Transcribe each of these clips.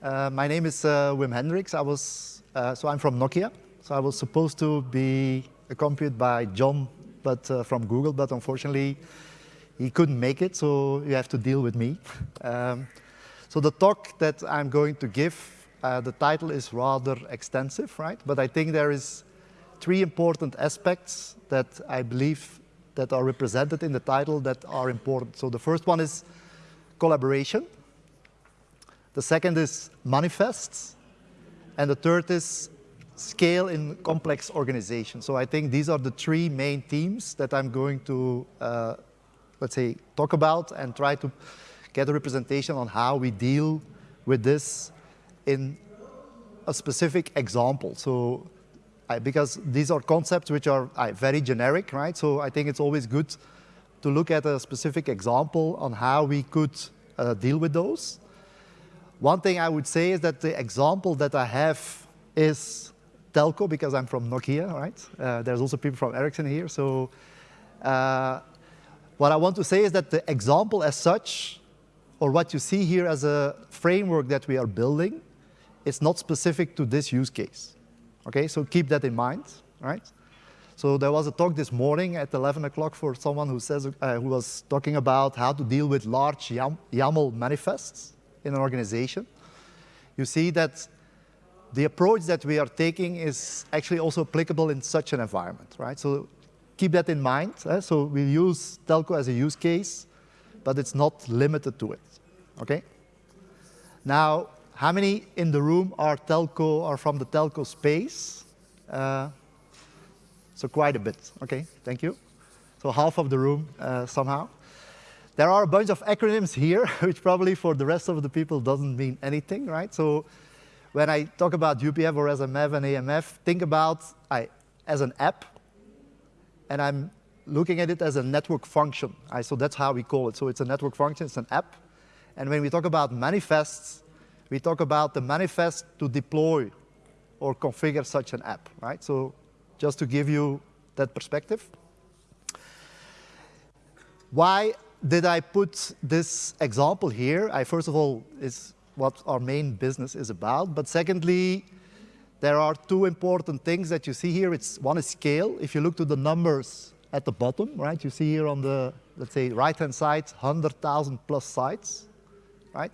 Uh, my name is uh, Wim Henderickx. I was, uh, so I'm from Nokia. So I was supposed to be accompanied by John, but uh, from Google, but unfortunately he couldn't make it, so you have to deal with me. Um, so the talk that I'm going to give, uh, the title is rather extensive, right? But I think there is three important aspects that I believe that are represented in the title that are important. So the first one is collaboration. The second is manifests. And the third is scale in complex organizations. So I think these are the three main themes that I'm going to, uh, let's say, talk about and try to get a representation on how we deal with this in a specific example. So I, because these are concepts which are I, very generic, right? So I think it's always good to look at a specific example on how we could uh, deal with those. One thing I would say is that the example that I have is telco because I'm from Nokia, right? Uh, there's also people from Ericsson here. So uh, what I want to say is that the example as such, or what you see here as a framework that we are building, is not specific to this use case. Okay, so keep that in mind, right? So there was a talk this morning at 11 o'clock for someone who, says, uh, who was talking about how to deal with large YAML manifests in an organization, you see that the approach that we are taking is actually also applicable in such an environment, right? So keep that in mind. Eh? So we use telco as a use case, but it's not limited to it, okay? Now, how many in the room are telco, are from the telco space? Uh, so quite a bit, okay, thank you. So half of the room uh, somehow. There are a bunch of acronyms here, which probably for the rest of the people doesn't mean anything, right? So when I talk about UPF or SMF and AMF, think about I, as an app, and I'm looking at it as a network function. I, so that's how we call it. So it's a network function, it's an app. And when we talk about manifests, we talk about the manifest to deploy or configure such an app, right? So just to give you that perspective. Why did I put this example here? I first of all is what our main business is about. But secondly, there are two important things that you see here. It's one is scale. If you look to the numbers at the bottom, right, you see here on the, let's say, right-hand side, 100,000 plus sites, right?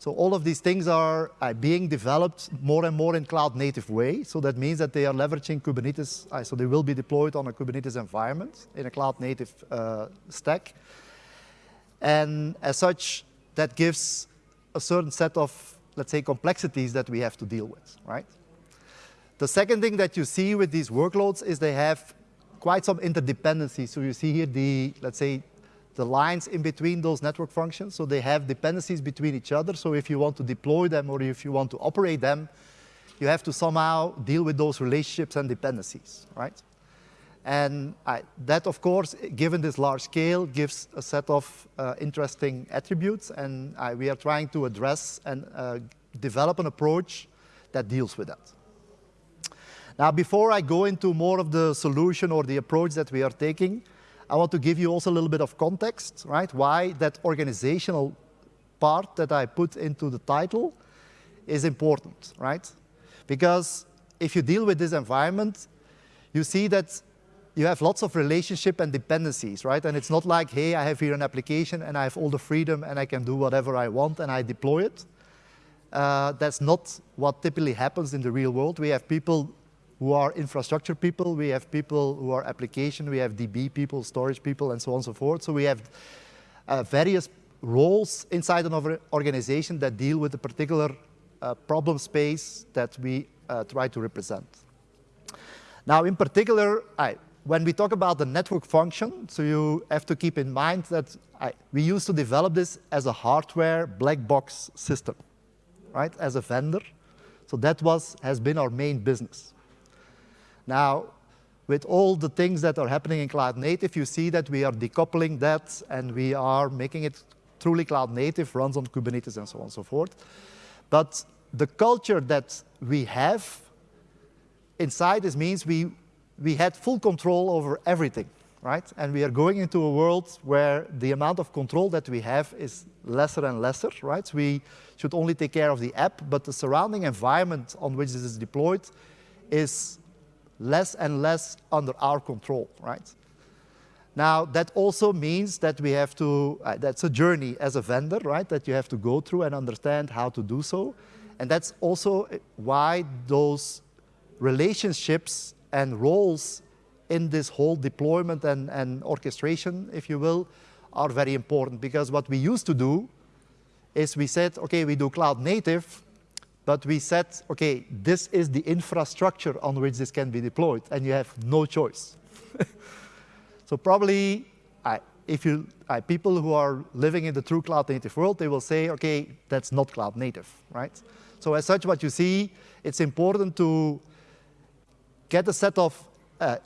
So all of these things are uh, being developed more and more in cloud-native way. So that means that they are leveraging Kubernetes. Uh, so they will be deployed on a Kubernetes environment in a cloud-native uh, stack. And as such, that gives a certain set of, let's say, complexities that we have to deal with, right? The second thing that you see with these workloads is they have quite some interdependencies. So you see here the, let's say, the lines in between those network functions. So they have dependencies between each other. So if you want to deploy them or if you want to operate them, you have to somehow deal with those relationships and dependencies, right? And I, that, of course, given this large scale, gives a set of uh, interesting attributes, and I, we are trying to address and uh, develop an approach that deals with that. Now, before I go into more of the solution or the approach that we are taking, I want to give you also a little bit of context, right? Why that organizational part that I put into the title is important, right? Because if you deal with this environment, you see that you have lots of relationship and dependencies, right? And it's not like, hey, I have here an application and I have all the freedom and I can do whatever I want and I deploy it. Uh, that's not what typically happens in the real world. We have people who are infrastructure people, we have people who are application, we have DB people, storage people, and so on and so forth. So we have uh, various roles inside an organization that deal with a particular uh, problem space that we uh, try to represent. Now, in particular, I, when we talk about the network function, so you have to keep in mind that I, we used to develop this as a hardware black box system, right, as a vendor. So that was, has been our main business. Now, with all the things that are happening in cloud native, you see that we are decoupling that and we are making it truly cloud native, runs on Kubernetes and so on and so forth. But the culture that we have inside this means we we had full control over everything, right? And we are going into a world where the amount of control that we have is lesser and lesser, right? We should only take care of the app, but the surrounding environment on which this is deployed is less and less under our control, right? Now, that also means that we have to, uh, that's a journey as a vendor, right, that you have to go through and understand how to do so. And that's also why those relationships and roles in this whole deployment and, and orchestration, if you will, are very important. Because what we used to do is we said, OK, we do cloud native, but we said, OK, this is the infrastructure on which this can be deployed, and you have no choice. so probably, I, if you, I, people who are living in the true cloud native world, they will say, OK, that's not cloud native, right? So as such, what you see, it's important to get a set of, uh,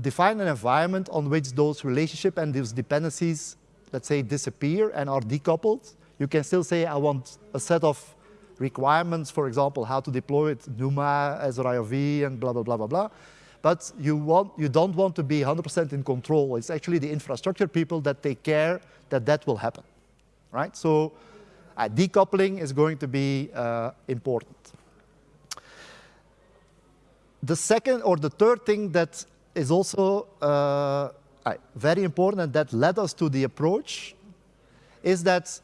define an environment on which those relationship and those dependencies, let's say, disappear and are decoupled. You can still say, I want a set of requirements, for example, how to deploy it, NUMA, SR-IOV, and blah, blah, blah, blah, blah. But you, want, you don't want to be 100% in control. It's actually the infrastructure people that take care that that will happen, right? So uh, decoupling is going to be uh, important. The second or the third thing that is also uh, very important and that led us to the approach is that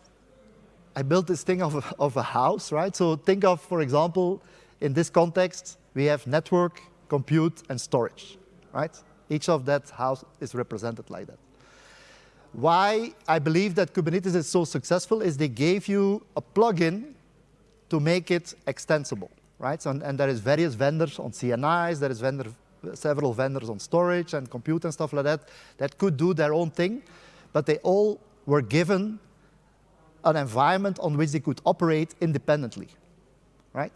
I built this thing of a, of a house, right? So think of, for example, in this context, we have network, compute, and storage, right? Each of that house is represented like that. Why I believe that Kubernetes is so successful is they gave you a plugin to make it extensible right? So, and, and, there is various vendors on CNIs, there is vendor, several vendors on storage and compute and stuff like that that could do their own thing, but they all were given an environment on which they could operate independently, right?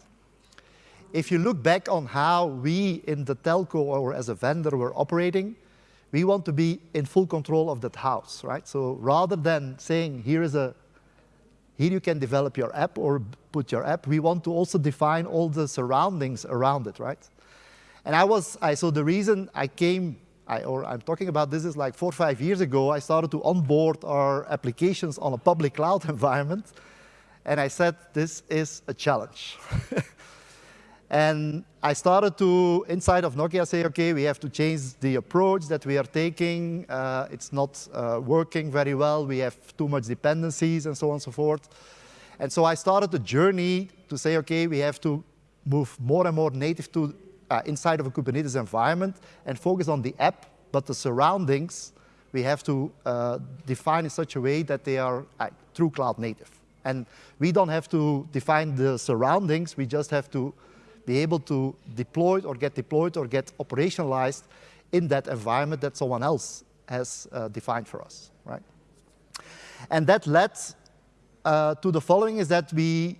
If you look back on how we in the telco or as a vendor were operating, we want to be in full control of that house, right? So rather than saying, here is a here you can develop your app or put your app. We want to also define all the surroundings around it, right? And I was, I, so the reason I came, I, or I'm talking about this is like four or five years ago, I started to onboard our applications on a public cloud environment. And I said, this is a challenge. And I started to, inside of Nokia, say, OK, we have to change the approach that we are taking. Uh, it's not uh, working very well. We have too much dependencies and so on and so forth. And so I started the journey to say, OK, we have to move more and more native to uh, inside of a Kubernetes environment and focus on the app, but the surroundings we have to uh, define in such a way that they are uh, true cloud native. And we don't have to define the surroundings, we just have to be able to deploy or get deployed or get operationalized in that environment that someone else has uh, defined for us, right? And that led uh, to the following is that we,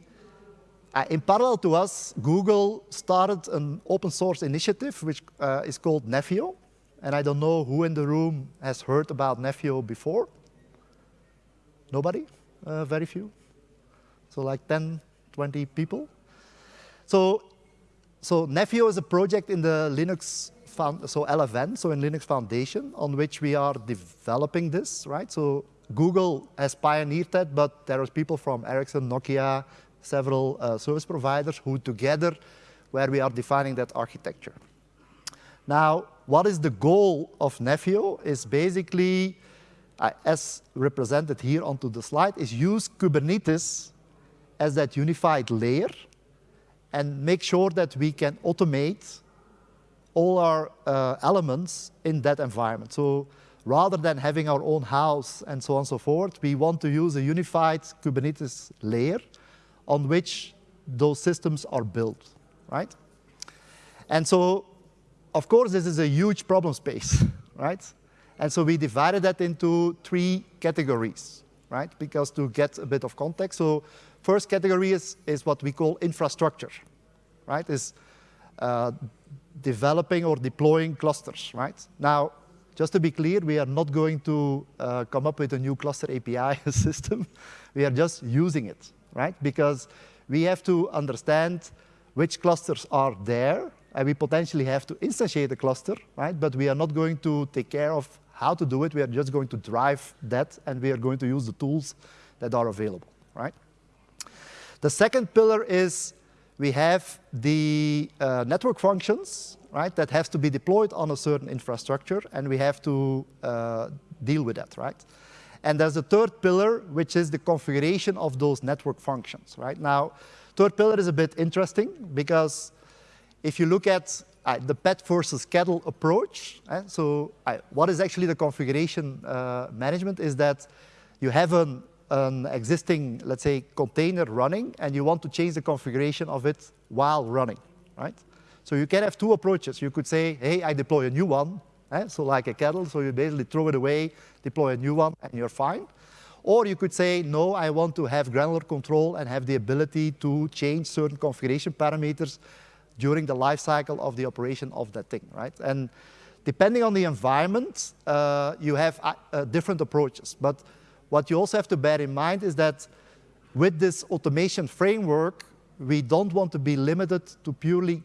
uh, in parallel to us, Google started an open source initiative which uh, is called Nephio. And I don't know who in the room has heard about Nephio before. Nobody? Uh, very few? So like 10, 20 people? So so Nephio is a project in the Linux, so LFN, so in Linux Foundation, on which we are developing this, right? So Google has pioneered that, but there are people from Ericsson, Nokia, several uh, service providers who together, where we are defining that architecture. Now, what is the goal of Nephio is basically, uh, as represented here onto the slide, is use Kubernetes as that unified layer and make sure that we can automate all our uh, elements in that environment. So rather than having our own house and so on and so forth, we want to use a unified Kubernetes layer on which those systems are built, right? And so, of course, this is a huge problem space, right? And so we divided that into three categories, right? Because to get a bit of context, so First category is, is what we call infrastructure, right? Is uh, developing or deploying clusters, right? Now, just to be clear, we are not going to uh, come up with a new cluster API system. we are just using it, right? Because we have to understand which clusters are there, and we potentially have to instantiate a cluster, right? But we are not going to take care of how to do it. We are just going to drive that, and we are going to use the tools that are available, right? The second pillar is we have the uh, network functions, right, that have to be deployed on a certain infrastructure, and we have to uh, deal with that, right? And there's a third pillar, which is the configuration of those network functions, right? Now, third pillar is a bit interesting because if you look at uh, the pet versus cattle approach, uh, so uh, what is actually the configuration uh, management is that you have an, an existing, let's say, container running, and you want to change the configuration of it while running, right? So you can have two approaches. You could say, hey, I deploy a new one, eh? so like a kettle, so you basically throw it away, deploy a new one, and you're fine. Or you could say, no, I want to have granular control and have the ability to change certain configuration parameters during the life cycle of the operation of that thing, right? And depending on the environment, uh, you have uh, different approaches. But what you also have to bear in mind is that with this automation framework, we don't want to be limited to purely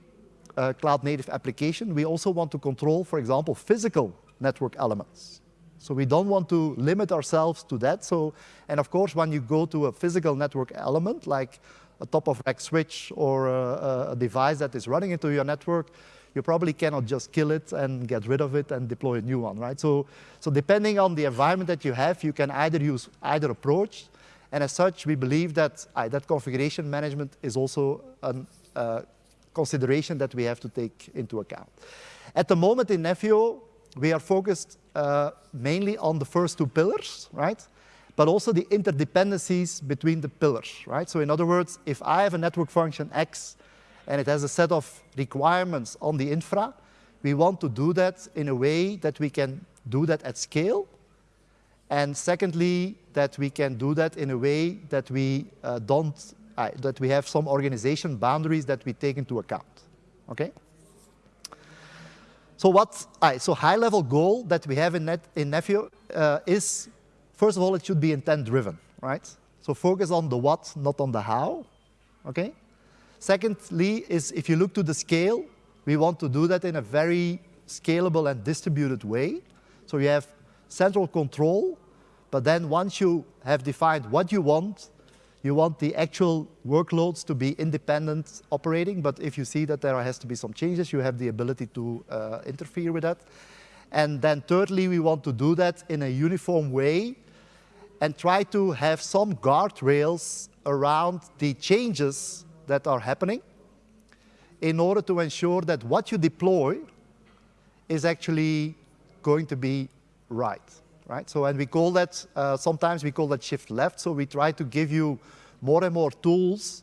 uh, cloud native application. We also want to control, for example, physical network elements. So we don't want to limit ourselves to that. So, and of course, when you go to a physical network element, like a top-of-rack switch or a, a, device that is running into your network, you probably cannot just kill it and get rid of it and deploy a new one, right? So, so depending on the environment that you have, you can either use either approach, and as such, we believe that uh, that configuration management is also a uh, consideration that we have to take into account. At the moment in Nephio, we are focused uh, mainly on the first two pillars, right? But also the interdependencies between the pillars, right? So in other words, if I have a network function X and it has a set of requirements on the infra, we want to do that in a way that we can do that at scale. And secondly, that we can do that in a way that we uh, don't, uh, that we have some organization boundaries that we take into account, okay? So what, uh, so high level goal that we have in, Net, in Nephio uh, is, first of all, it should be intent driven, right? So focus on the what, not on the how, okay? Secondly is if you look to the scale, we want to do that in a very scalable and distributed way. So you have central control, but then once you have defined what you want, you want the actual workloads to be independent operating, but if you see that there has to be some changes, you have the ability to uh, interfere with that. And then thirdly, we want to do that in a uniform way and try to have some guardrails around the changes that are happening in order to ensure that what you deploy is actually going to be right right? So, and we call that, uh, sometimes we call that shift left. So we try to give you more and more tools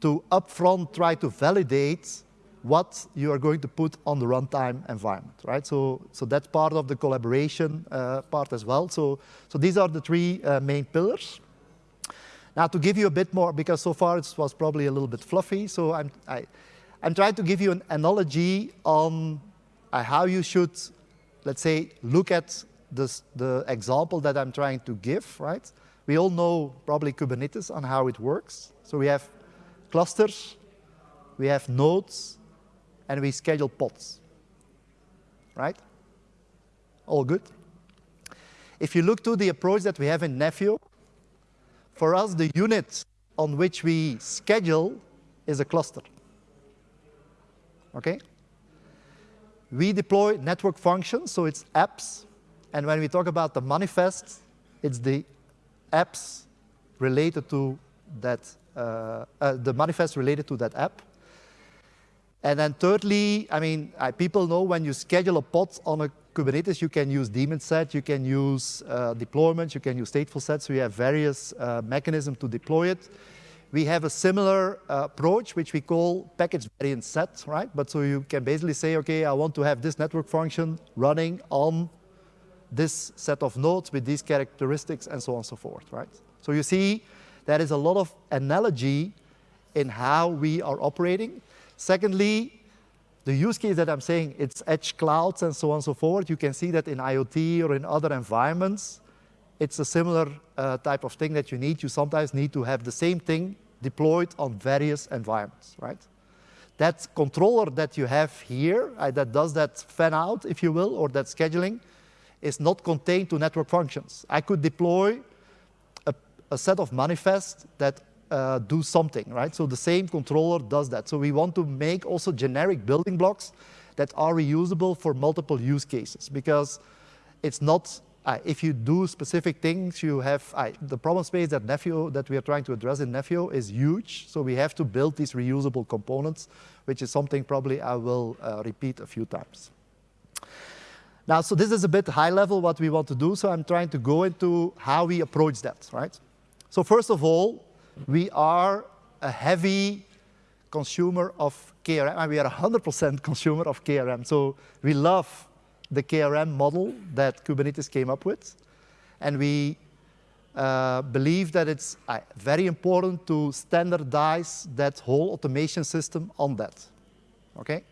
to upfront try to validate what you are going to put on the runtime environment, right? So, so that's part of the collaboration uh, part as well. So, so these are the three uh, main pillars. Now to give you a bit more, because so far it was probably a little bit fluffy, so I'm, I, I'm trying to give you an analogy on uh, how you should, let's say, look at this, the example that I'm trying to give, right? We all know probably Kubernetes on how it works. So we have clusters, we have nodes, and we schedule pods, right? All good? If you look to the approach that we have in Nephio, for us, the unit on which we schedule is a cluster. Okay? We deploy network functions, so it's apps and when we talk about the manifest, it's the apps related to that, uh, uh, the manifest related to that app. And then thirdly, I mean, I, people know when you schedule a pod on a Kubernetes, you can use daemon set, you can use uh, deployments, you can use stateful sets, you have various uh, mechanisms to deploy it. We have a similar uh, approach, which we call package variant set, right? But so you can basically say, okay, I want to have this network function running on this set of nodes with these characteristics and so on and so forth, right? So you see there is a lot of analogy in how we are operating. Secondly, the use case that I'm saying, it's edge clouds and so on and so forth. You can see that in IoT or in other environments. It's a similar uh, type of thing that you need. You sometimes need to have the same thing deployed on various environments, right? That controller that you have here, uh, that does that fan out, if you will, or that scheduling, is not contained to network functions. I could deploy a, a set of manifests that uh, do something, right? So the same controller does that. So we want to make also generic building blocks that are reusable for multiple use cases because it's not, uh, if you do specific things, you have, uh, the problem space that Nephio, that we are trying to address in Nephio is huge. So we have to build these reusable components, which is something probably I will uh, repeat a few times. Now, so this is a bit high level what we want to do, so I'm trying to go into how we approach that, right? So first of all, we are a heavy consumer of KRM, and we are 100% consumer of KRM. So we love the KRM model that Kubernetes came up with, and we uh, believe that it's uh, very important to standardize that whole automation system on that, okay?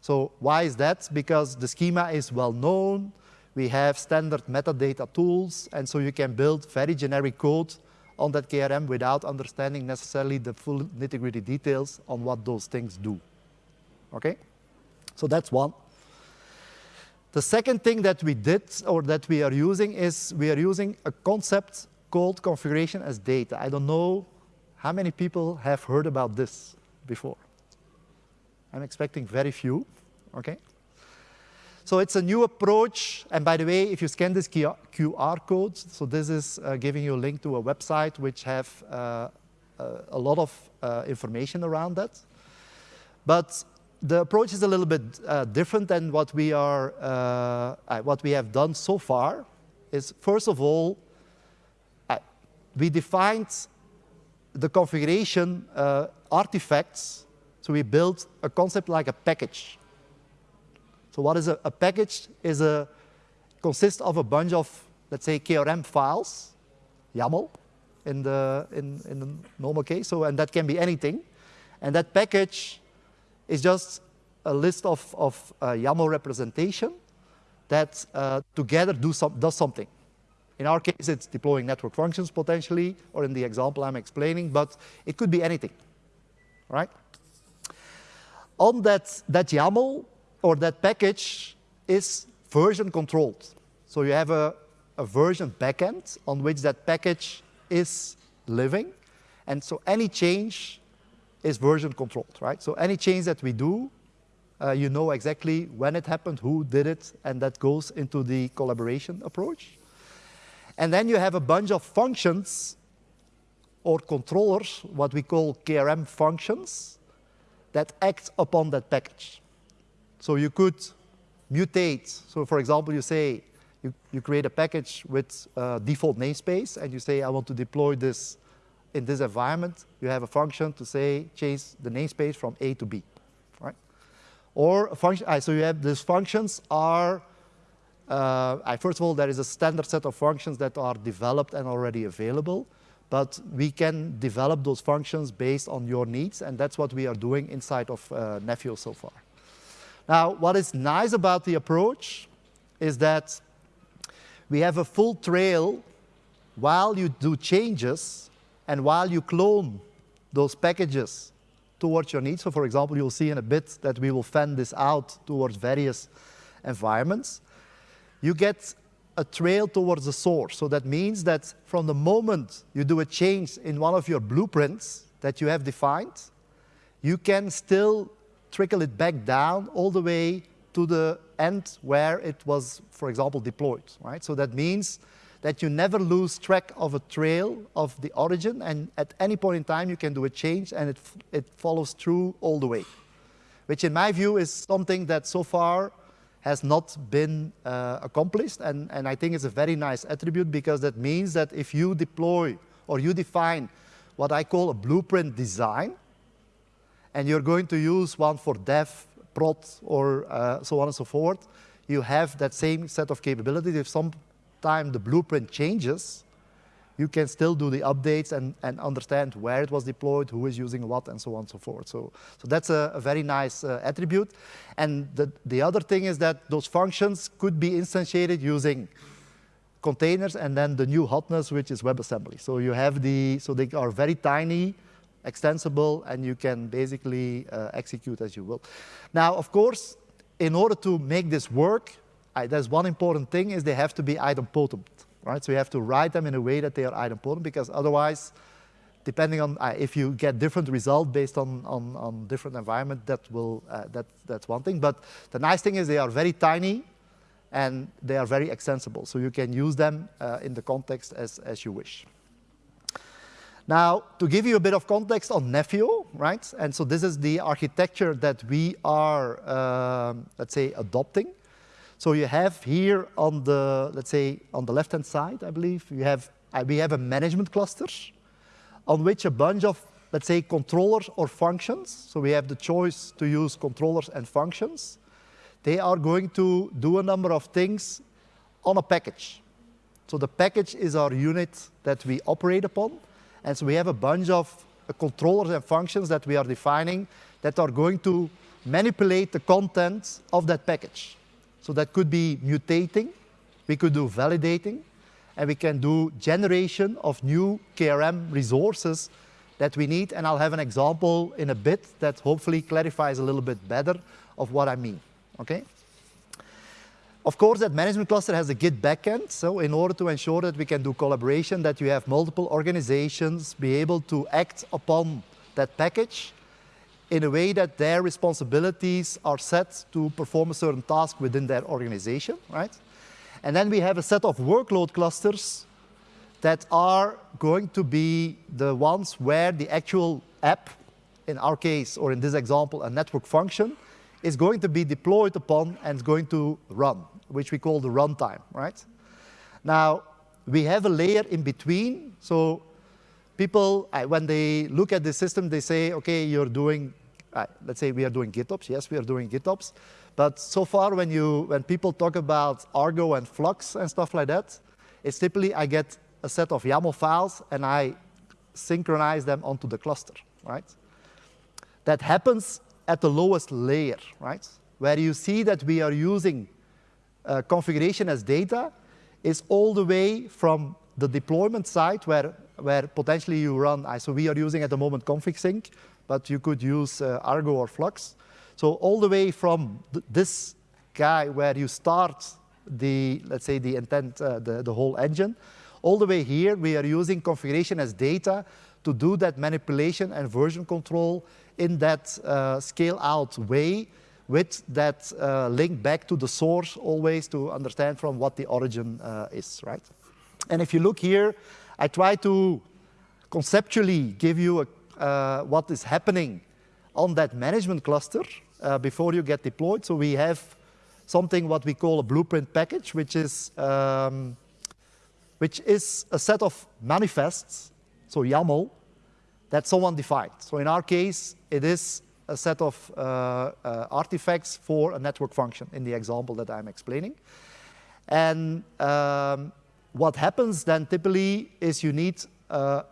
So why is that? Because the schema is well known, we have standard metadata tools, and so you can build very generic code on that KRM without understanding necessarily the full nitty-gritty details on what those things do. Okay? So that's one. The second thing that we did or that we are using is we are using a concept called configuration as data. I don't know how many people have heard about this before. I'm expecting very few okay? So it's a new approach, and by the way, if you scan this QR code, so this is uh, giving you a link to a website which have uh, uh, a lot of uh, information around that. But the approach is a little bit uh, different than what we are, uh, what we have done so far. Is first of all, we defined the configuration artifacts. So we built a concept like a package. So what is a, a package is a, consists of a bunch of, let's say, KRM files, YAML in the, in, in the normal case, so, and that can be anything. And that package is just a list of, of uh, YAML representation that uh, together do some, does something. In our case, it's deploying network functions potentially, or in the example I'm explaining, but it could be anything, right? On that, that YAML, or that package is version controlled. So you have a, a version backend on which that package is living. And so any change is version controlled, right? So any change that we do, uh, you know exactly when it happened, who did it, and that goes into the collaboration approach. And then you have a bunch of functions or controllers, what we call KRM functions, that act upon that package. So you could mutate. So for example, you say, you, you create a package with default namespace, and you say, I want to deploy this in this environment. You have a function to say, change the namespace from A to B, right? Or a function, so you have these functions are, uh, first of all, there is a standard set of functions that are developed and already available, but we can develop those functions based on your needs, and that's what we are doing inside of uh, Nephio so far. Now, what is nice about the approach is that we have a full trail while you do changes and while you clone those packages towards your needs. So for example, you'll see in a bit that we will fan this out towards various environments. You get a trail towards the source. So that means that from the moment you do a change in one of your blueprints that you have defined, you can still trickle it back down all the way to the end where it was, for example, deployed, right? So that means that you never lose track of a trail of the origin, and at any point in time you can do a change and it, it follows through all the way, which in my view is something that so far has not been uh, accomplished, and, and I think it's a very nice attribute because that means that if you deploy or you define what I call a blueprint design, and you're going to use one for dev, prod, or uh, so on and so forth, you have that same set of capabilities. If sometime the blueprint changes, you can still do the updates and, and understand where it was deployed, who is using what, and so on and so forth. So, so that's a, a very nice uh, attribute. And the, the other thing is that those functions could be instantiated using containers and then the new hotness, which is WebAssembly. So you have the, so they are very tiny, extensible, and you can basically uh, execute as you will. Now, of course, in order to make this work, I, there's one important thing is they have to be idempotent, right? So you have to write them in a way that they are idempotent because otherwise, depending on uh, if you get different result based on, on, on different environment, that will, uh, that, that's one thing. But the nice thing is they are very tiny and they are very extensible. So you can use them uh, in the context as, as you wish. Now, to give you a bit of context on Nephio, right? And so this is the architecture that we are, um, let's say, adopting. So you have here on the, let's say, on the left-hand side, I believe, you have, uh, we have a management cluster on which a bunch of, let's say, controllers or functions. So we have the choice to use controllers and functions. They are going to do a number of things on a package. So the package is our unit that we operate upon. And so we have a bunch of controllers and functions that we are defining that are going to manipulate the content of that package. So that could be mutating, we could do validating, and we can do generation of new KRM resources that we need. And I'll have an example in a bit that hopefully clarifies a little bit better of what I mean, okay? Of course, that management cluster has a Git backend. So in order to ensure that we can do collaboration, that you have multiple organizations be able to act upon that package in a way that their responsibilities are set to perform a certain task within their organization, right? And then we have a set of workload clusters that are going to be the ones where the actual app, in our case, or in this example, a network function, is going to be deployed upon and going to run which we call the runtime, right? Now, we have a layer in between. So people, when they look at the system, they say, OK, you're doing, let's say we are doing GitOps. Yes, we are doing GitOps. But so far, when, you, when people talk about Argo and Flux and stuff like that, it's typically I get a set of YAML files, and I synchronize them onto the cluster, right? That happens at the lowest layer, right? Where you see that we are using uh, configuration as data is all the way from the deployment side where, where potentially you run, so we are using at the moment config sync, but you could use uh, Argo or Flux. So all the way from th this guy where you start the, let's say the intent, uh, the, the whole engine, all the way here, we are using configuration as data to do that manipulation and version control in that uh, scale out way with that uh, link back to the source always to understand from what the origin uh, is, right? And if you look here, I try to conceptually give you a, uh, what is happening on that management cluster uh, before you get deployed. So we have something what we call a blueprint package, which is, um, which is a set of manifests, so YAML, that someone defined. So in our case, it is a set of uh, uh, artifacts for a network function in the example that I'm explaining. And um, what happens then typically is you need uh,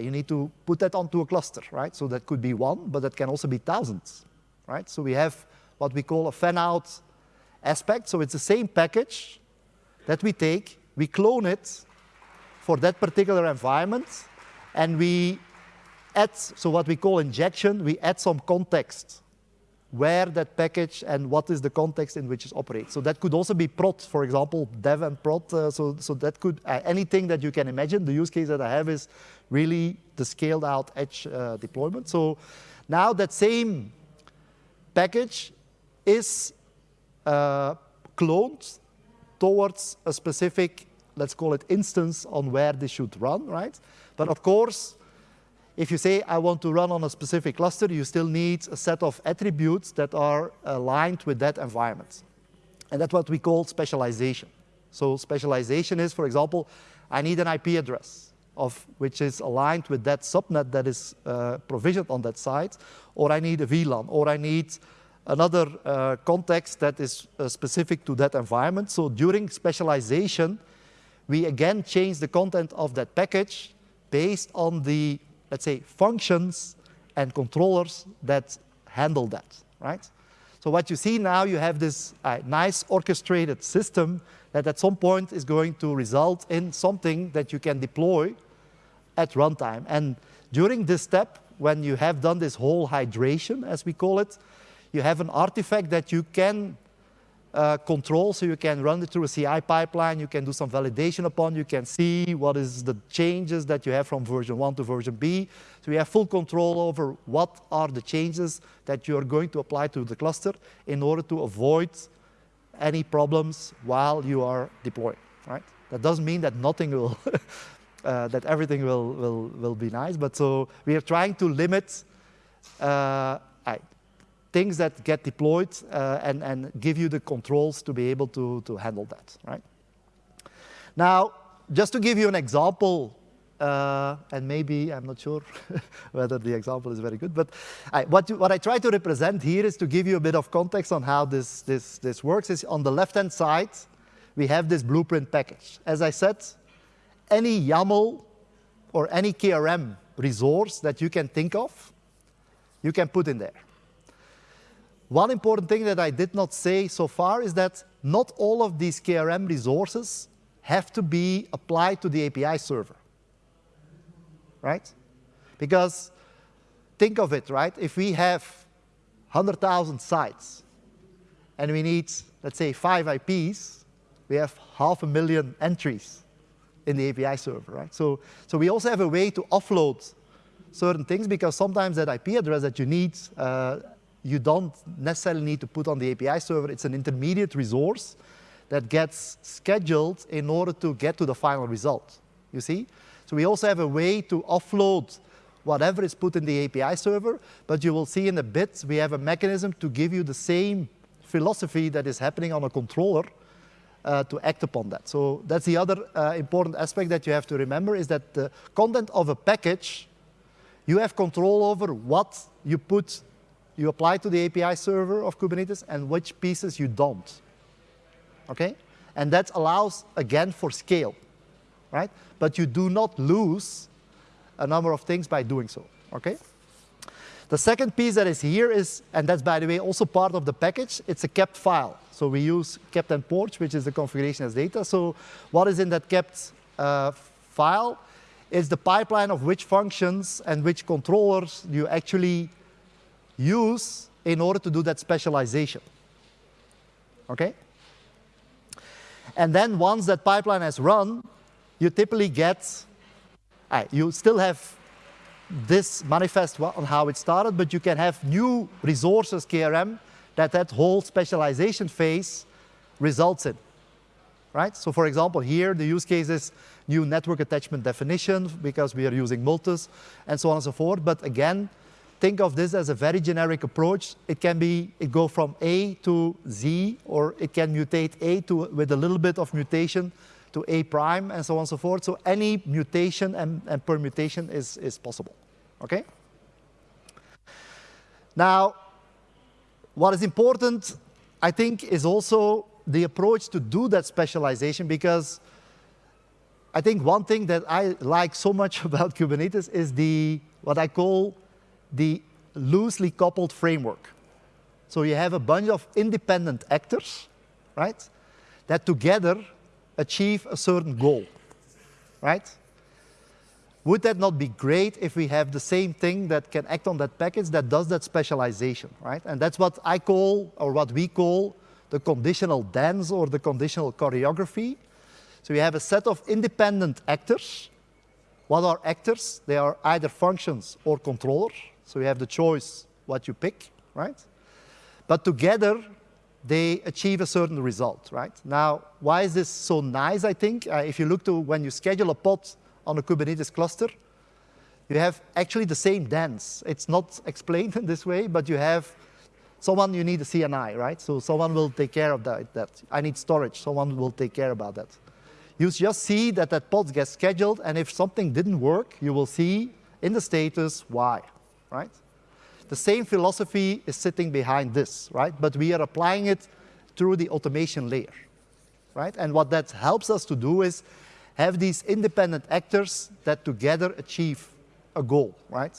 you need to put that onto a cluster, right? So that could be one, but that can also be thousands, right? So we have what we call a fan-out aspect. So it's the same package that we take, we clone it for that particular environment, and we add, so what we call injection, we add some context where that package and what is the context in which it operates. So that could also be prod, for example, dev and prod. Uh, so, so that could, uh, anything that you can imagine. The use case that I have is really the scaled out edge uh, deployment. So now that same package is uh, cloned towards a specific, let's call it instance on where this should run, right? But of course, if you say, I want to run on a specific cluster, you still need a set of attributes that are aligned with that environment. And that's what we call specialization. So specialization is, for example, I need an IP address of which is aligned with that subnet that is uh, provisioned on that site, or I need a VLAN, or I need another uh, context that is uh, specific to that environment. So during specialization, we again change the content of that package based on the let's say, functions and controllers that handle that, right? So what you see now, you have this uh, nice orchestrated system that at some point is going to result in something that you can deploy at runtime. And during this step, when you have done this whole hydration, as we call it, you have an artifact that you can uh, control, so you can run it through a CI pipeline, you can do some validation upon, you can see what is the changes that you have from version 1 to version B. So you have full control over what are the changes that you are going to apply to the cluster in order to avoid any problems while you are deploying, right? That doesn't mean that nothing will, uh, that everything will, will, will be nice, but so we are trying to limit uh, things that get deployed uh, and, and give you the controls to be able to, to handle that, right? Now, just to give you an example, uh, and maybe, I'm not sure whether the example is very good, but I, what, you, what I try to represent here is to give you a bit of context on how this, this, this works is on the left-hand side, we have this blueprint package. As I said, any YAML or any KRM resource that you can think of, you can put in there. One important thing that I did not say so far is that not all of these KRM resources have to be applied to the API server, right? Because think of it, right? If we have 100,000 sites and we need, let's say, five IPs, we have half a million entries in the API server, right? So, so we also have a way to offload certain things because sometimes that IP address that you need uh, you don't necessarily need to put on the API server. It's an intermediate resource that gets scheduled in order to get to the final result, you see? So we also have a way to offload whatever is put in the API server, but you will see in a bit we have a mechanism to give you the same philosophy that is happening on a controller uh, to act upon that. So that's the other uh, important aspect that you have to remember is that the content of a package, you have control over what you put you apply to the API server of Kubernetes and which pieces you don't. Okay? And that allows, again, for scale, right? But you do not lose a number of things by doing so, okay? The second piece that is here is, and that's by the way also part of the package, it's a kpt file. So we use kpt and porch, which is the configuration as data. So what is in that kpt uh, file is the pipeline of which functions and which controllers you actually use in order to do that specialization. Okay? And then once that pipeline has run, you typically get, uh, you still have this manifest on how it started, but you can have new resources, KRM, that that whole specialization phase results in. Right? So for example, here the use case is new network attachment definition because we are using Multus and so on and so forth. But again, think of this as a very generic approach. It can be, it go from A to Z, or it can mutate A to, with a little bit of mutation to A prime, and so on and so forth. So any mutation and, and permutation is, is possible, okay? Now, what is important, I think, is also the approach to do that specialization, because I think one thing that I like so much about Kubernetes is the, what I call the loosely coupled framework. So you have a bunch of independent actors, right, that together achieve a certain goal, right? Would that not be great if we have the same thing that can act on that package that does that specialization, right? And that's what I call, or what we call, the conditional dance or the conditional choreography. So we have a set of independent actors. What are actors? They are either functions or controllers. So you have the choice what you pick, right? But together, they achieve a certain result, right? Now, why is this so nice, I think? Uh, if you look to when you schedule a pod on a Kubernetes cluster, you have actually the same dance. It's not explained in this way, but you have someone you need a CNI, right? So someone will take care of that. that. I need storage, someone will take care about that. You just see that that pod gets scheduled, and if something didn't work, you will see in the status why right? The same philosophy is sitting behind this, right? But we are applying it through the automation layer, right? And what that helps us to do is have these independent actors that together achieve a goal, right?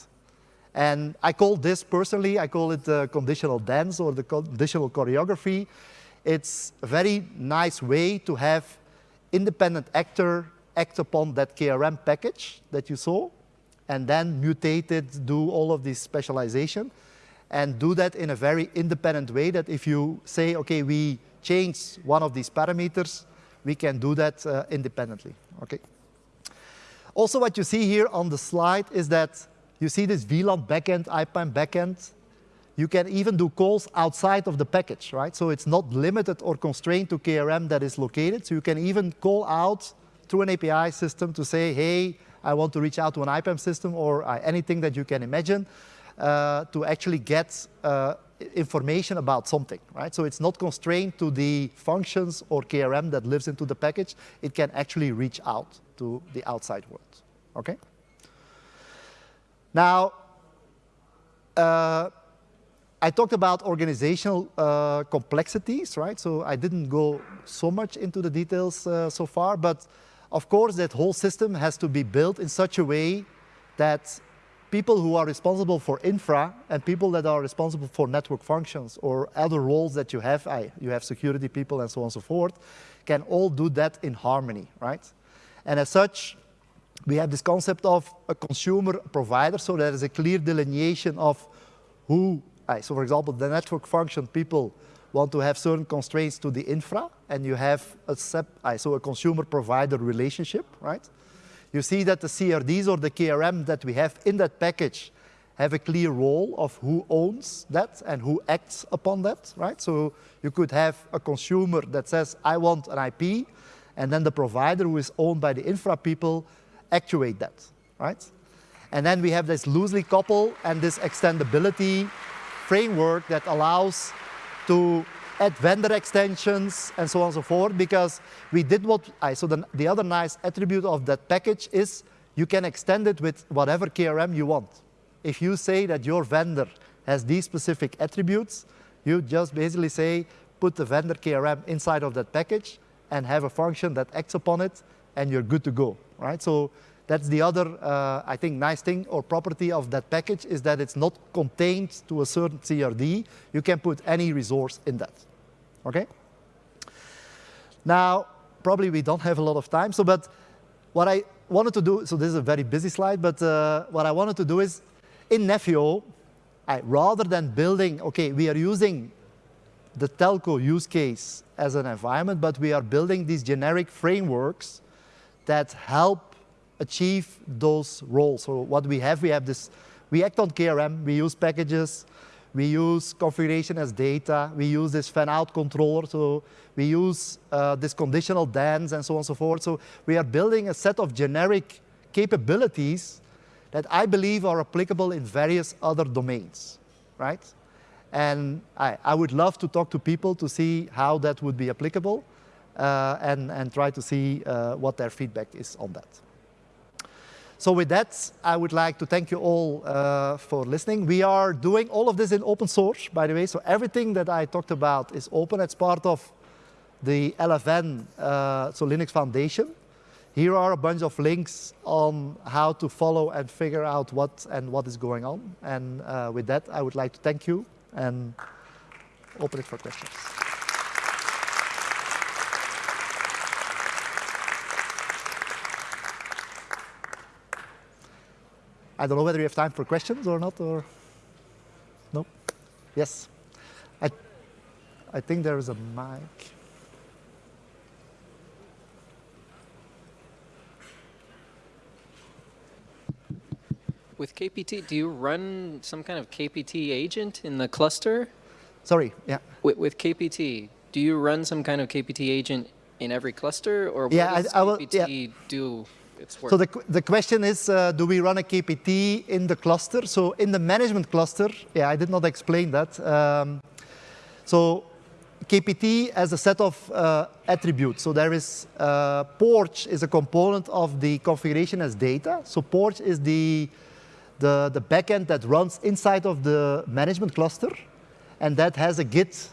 And I call this personally, I call it the conditional dance or the conditional choreography. It's a very nice way to have independent actor act upon that KRM package that you saw, and then mutate it, do all of this specialization, and do that in a very independent way that if you say, okay, we change one of these parameters, we can do that uh, independently. Okay. Also, what you see here on the slide is that you see this VLAN backend, IPAM backend. You can even do calls outside of the package, right? So it's not limited or constrained to KRM that is located. So you can even call out through an API system to say, hey, I want to reach out to an IPAM system or uh, anything that you can imagine uh, to actually get uh, information about something, right? So it's not constrained to the functions or KRM that lives into the package. It can actually reach out to the outside world, okay? Now, uh, I talked about organizational uh, complexities, right? So I didn't go so much into the details uh, so far, but of course, that whole system has to be built in such a way that people who are responsible for infra and people that are responsible for network functions or other roles that you have, you have security people and so on and so forth, can all do that in harmony, right? And as such, we have this concept of a consumer provider, so there is a clear delineation of who, so for example, the network function people want to have certain constraints to the infra, and you have a, so a consumer provider relationship, right? You see that the CRDs or the KRM that we have in that package have a clear role of who owns that and who acts upon that, right? So you could have a consumer that says, I want an IP, and then the provider who is owned by the infra people actuate that, right? And then we have this loosely coupled and this extendability framework that allows to add vendor extensions and so on and so forth because we did what I, so the, the other nice attribute of that package is you can extend it with whatever KRM you want. If you say that your vendor has these specific attributes, you just basically say, put the vendor KRM inside of that package and have a function that acts upon it, and you're good to go, right? So that's the other, uh, I think, nice thing or property of that package is that it's not contained to a certain CRD. You can put any resource in that, okay? Now, probably we don't have a lot of time, so but what I wanted to do, so this is a very busy slide, but uh, what I wanted to do is, in Nephio, I, rather than building, okay, we are using the telco use case as an environment, but we are building these generic frameworks that help achieve those roles. So what we have, we have this, we act on KRM, we use packages, we use configuration as data, we use this fan-out controller, so we use uh, this conditional dance and so on and so forth. So we are building a set of generic capabilities that I believe are applicable in various other domains, right? And I, I would love to talk to people to see how that would be applicable uh, and, and try to see uh, what their feedback is on that. So with that, I would like to thank you all uh, for listening. We are doing all of this in open source, by the way. So everything that I talked about is open. It's part of the LFN, uh, so Linux Foundation. Here are a bunch of links on how to follow and figure out what and what is going on. And uh, with that, I would like to thank you and open it for questions. I don't know whether you have time for questions or not, or no? Yes. I, I think there is a mic. With KPT, do you run some kind of KPT agent in the cluster? Sorry, yeah. With, with KPT, do you run some kind of KPT agent in every cluster, or what yeah, does I, I will, KPT yeah. do its? So the, the question is, uh, do we run a KPT in the cluster? So in the management cluster, yeah, I did not explain that. Um, so KPT has a set of uh, attributes. So there is, uh, Porch is a component of the configuration as data. So Porch is the, the, the backend that runs inside of the management cluster, and that has a Git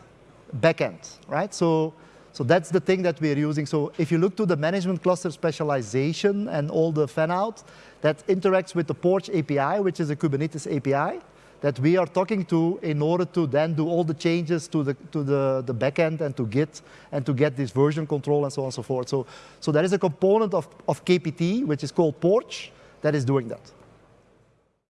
backend, right? So so that's the thing that we're using. So if you look to the management cluster specialization and all the fan-out, that interacts with the Porch API, which is a Kubernetes API, that we are talking to in order to then do all the changes to the, to the, the backend and to Git and to get this version control and so on and so forth. So, so there is a component of, of KPT, which is called Porch, that is doing that.